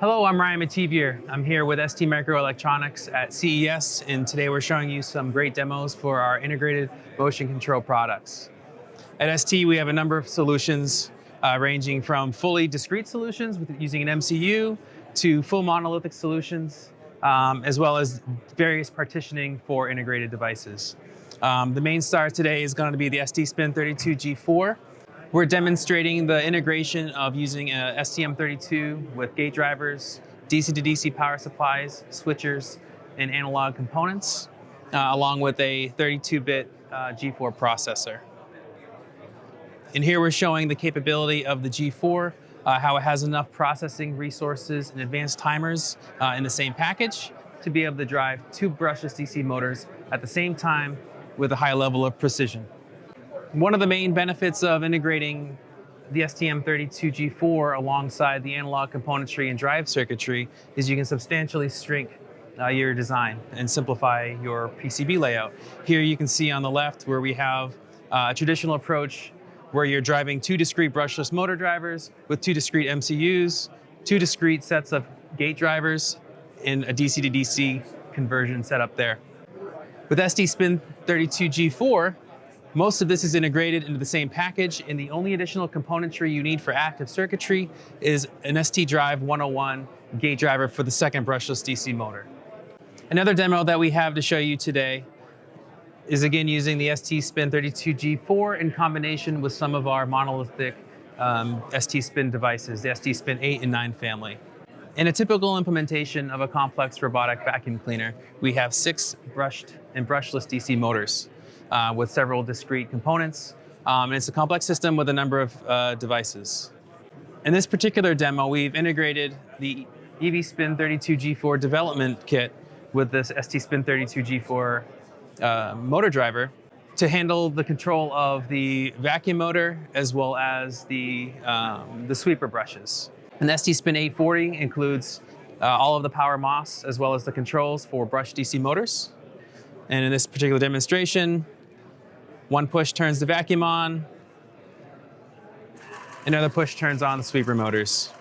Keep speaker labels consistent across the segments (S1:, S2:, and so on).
S1: Hello, I'm Ryan Mativier. I'm here with ST Microelectronics at CES, and today we're showing you some great demos for our integrated motion control products. At ST, we have a number of solutions uh, ranging from fully discrete solutions with using an MCU to full monolithic solutions, um, as well as various partitioning for integrated devices. Um, the main star today is going to be the ST Spin 32G4. We're demonstrating the integration of using a STM32 with gate drivers, DC to DC power supplies, switchers, and analog components, uh, along with a 32-bit uh, G4 processor. And here we're showing the capability of the G4, uh, how it has enough processing resources and advanced timers uh, in the same package to be able to drive two brushless DC motors at the same time with a high level of precision. One of the main benefits of integrating the STM32G4 alongside the analog componentry and drive circuitry is you can substantially shrink uh, your design and simplify your PCB layout. Here you can see on the left where we have uh, a traditional approach where you're driving two discrete brushless motor drivers with two discrete MCUs, two discrete sets of gate drivers, and a DC to DC conversion setup there. With ST Spin 32G4, most of this is integrated into the same package, and the only additional componentry you need for active circuitry is an ST Drive 101 gate driver for the second brushless DC motor. Another demo that we have to show you today is again using the ST Spin 32G4 in combination with some of our monolithic um, ST Spin devices, the ST Spin 8 and 9 family. In a typical implementation of a complex robotic vacuum cleaner, we have six brushed and brushless DC motors uh, with several discrete components. Um, and it's a complex system with a number of uh, devices. In this particular demo, we've integrated the EV-Spin 32G4 development kit with this ST-Spin 32G4 uh, motor driver to handle the control of the vacuum motor as well as the, um, the sweeper brushes. And the ST-Spin 840 includes uh, all of the power MOS as well as the controls for brush DC motors. And in this particular demonstration, one push turns the vacuum on, another push turns on the sweeper motors.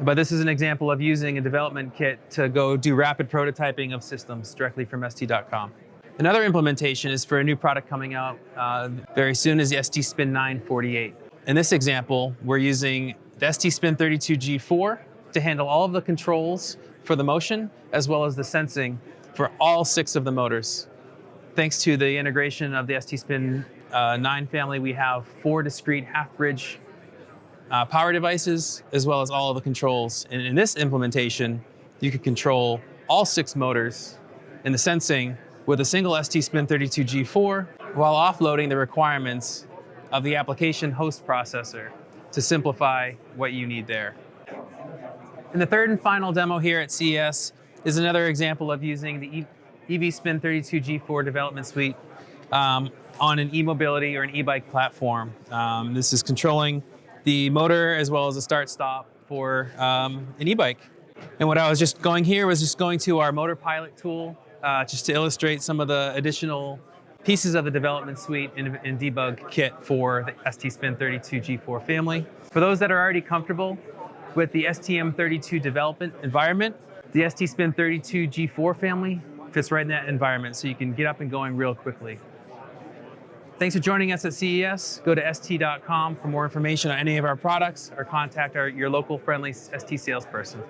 S1: But this is an example of using a development kit to go do rapid prototyping of systems directly from ST.com. Another implementation is for a new product coming out uh, very soon is the ST Spin 948. In this example, we're using the ST Spin 32G4 to handle all of the controls for the motion as well as the sensing for all six of the motors. Thanks to the integration of the ST-Spin uh, 9 family, we have four discrete half-bridge uh, power devices, as well as all of the controls. And in this implementation, you could control all six motors in the sensing with a single ST-Spin 32G4 while offloading the requirements of the application host processor to simplify what you need there. And the third and final demo here at CES is another example of using the EV-Spin 32G4 development suite um, on an e-mobility or an e-bike platform. Um, this is controlling the motor as well as the start-stop for um, an e-bike. And what I was just going here was just going to our motor pilot tool uh, just to illustrate some of the additional pieces of the development suite and, and debug kit for the ST-Spin 32G4 family. For those that are already comfortable with the STM32 development environment, the ST-Spin 32G4 family fits right in that environment so you can get up and going real quickly. Thanks for joining us at CES. Go to st.com for more information on any of our products or contact our, your local friendly ST salesperson.